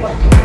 Bye.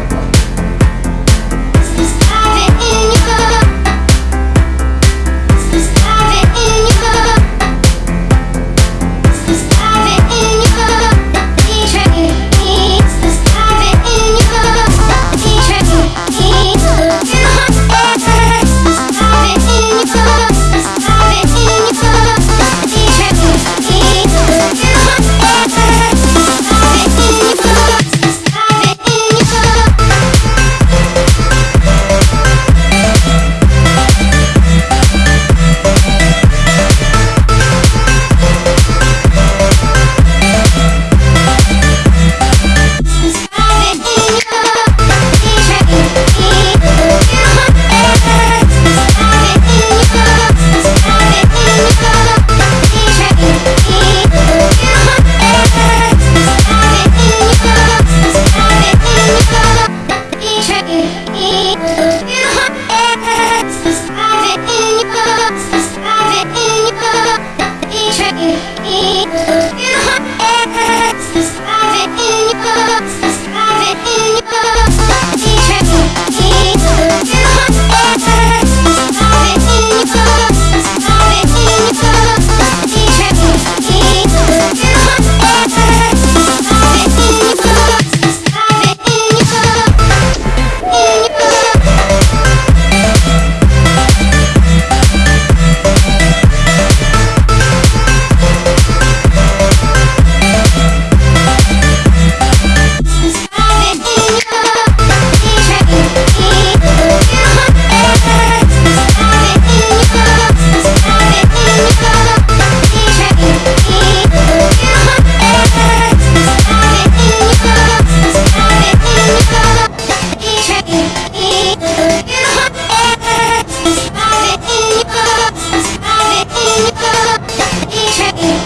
change.